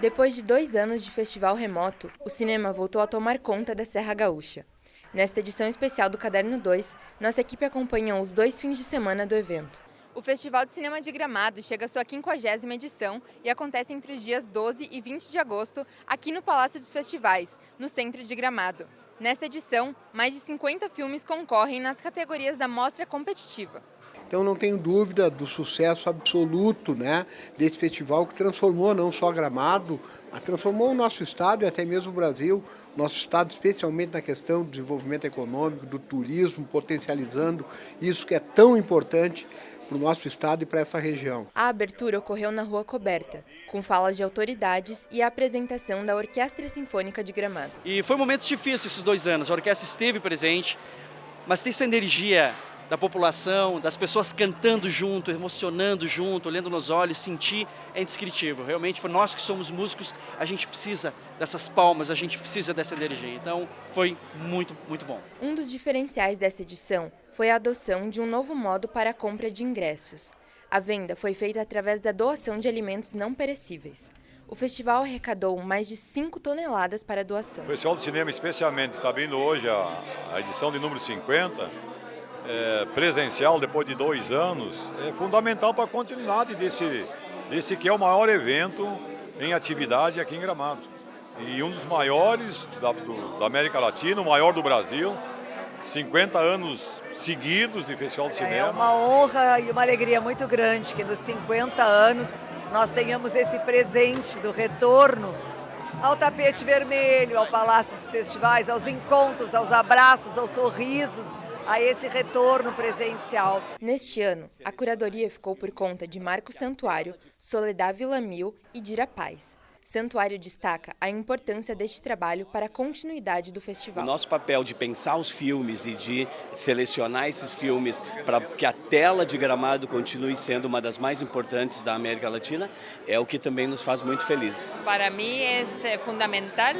Depois de dois anos de festival remoto, o cinema voltou a tomar conta da Serra Gaúcha. Nesta edição especial do Caderno 2, nossa equipe acompanhou os dois fins de semana do evento. O Festival de Cinema de Gramado chega à sua 50ª edição e acontece entre os dias 12 e 20 de agosto aqui no Palácio dos Festivais, no centro de Gramado. Nesta edição, mais de 50 filmes concorrem nas categorias da mostra competitiva. Então não tenho dúvida do sucesso absoluto né, desse festival que transformou não só Gramado, transformou o nosso estado e até mesmo o Brasil, nosso estado especialmente na questão do desenvolvimento econômico, do turismo, potencializando isso que é tão importante para o nosso estado e para essa região. A abertura ocorreu na Rua Coberta, com falas de autoridades e a apresentação da Orquestra Sinfônica de Gramado. E foi um momento difícil esses dois anos, a orquestra esteve presente, mas tem essa energia da população, das pessoas cantando junto, emocionando junto, olhando nos olhos, sentir é indescritível. Realmente, para nós que somos músicos, a gente precisa dessas palmas, a gente precisa dessa energia. Então, foi muito, muito bom. Um dos diferenciais dessa edição foi a adoção de um novo modo para a compra de ingressos. A venda foi feita através da doação de alimentos não perecíveis. O festival arrecadou mais de 5 toneladas para a doação. O Festival de Cinema, especialmente, está vindo hoje a, a edição de número 50, é, presencial depois de dois anos é fundamental para a continuidade desse, desse que é o maior evento em atividade aqui em Gramado. E um dos maiores da, do, da América Latina, o maior do Brasil, 50 anos seguidos de Festival de é Cinema. É uma honra e uma alegria muito grande que nos 50 anos nós tenhamos esse presente do retorno ao tapete vermelho, ao Palácio dos Festivais, aos encontros, aos abraços, aos sorrisos, a esse retorno presencial. Neste ano, a curadoria ficou por conta de Marco Santuário, Soledad Villamil e Dira Paz. Santuário destaca a importância deste trabalho para a continuidade do festival. O nosso papel de pensar os filmes e de selecionar esses filmes para que a tela de Gramado continue sendo uma das mais importantes da América Latina é o que também nos faz muito felizes. Para mim é fundamental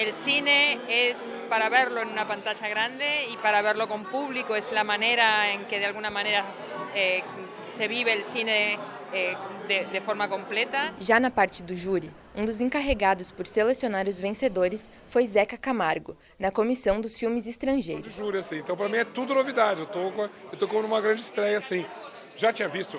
El cine es para verlo en una pantalla grande y para verlo con público, es la manera en que de alguna manera eh, se vive el cine eh, de, de, forma completa. Já na parte do júri, um dos encarregados por selecionar os vencedores foi Zeca Camargo, na comissão dos filmes estrangeiros. Júri, assim, então para mim é tudo novidade, eu tô com uma grande estreia, assim, já tinha visto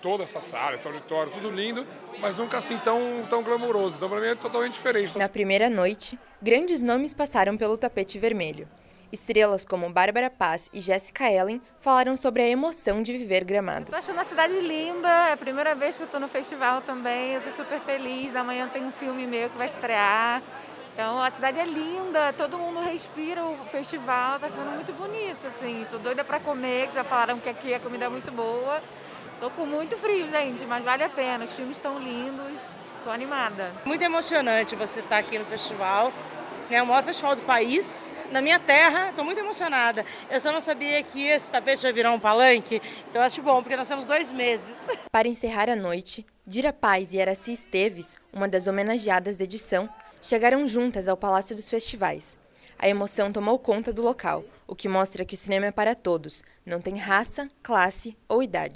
toda essa sala, esse auditório, tudo lindo, mas nunca assim tão, tão glamouroso. Então, para mim, é totalmente diferente. Na primeira noite, grandes nomes passaram pelo tapete vermelho. Estrelas como Bárbara Paz e Jessica Ellen falaram sobre a emoção de viver Gramado. Estou achando a cidade linda, é a primeira vez que eu estou no festival também, eu estou super feliz. Amanhã tem um filme meu que vai estrear. Então a cidade é linda, todo mundo respira o festival, está sendo muito bonito, assim. Tô doida para comer, que já falaram que aqui a comida é muito boa. Tô com muito frio, gente, mas vale a pena. Os filmes estão lindos, tô animada. Muito emocionante você estar aqui no festival. É o maior festival do país, na minha terra, estou muito emocionada. Eu só não sabia que esse tapete ia virar um palanque, então acho bom, porque nós temos dois meses. Para encerrar a noite, Dira Paz e Araci Esteves, uma das homenageadas da edição, chegaram juntas ao Palácio dos Festivais. A emoção tomou conta do local, o que mostra que o cinema é para todos, não tem raça, classe ou idade.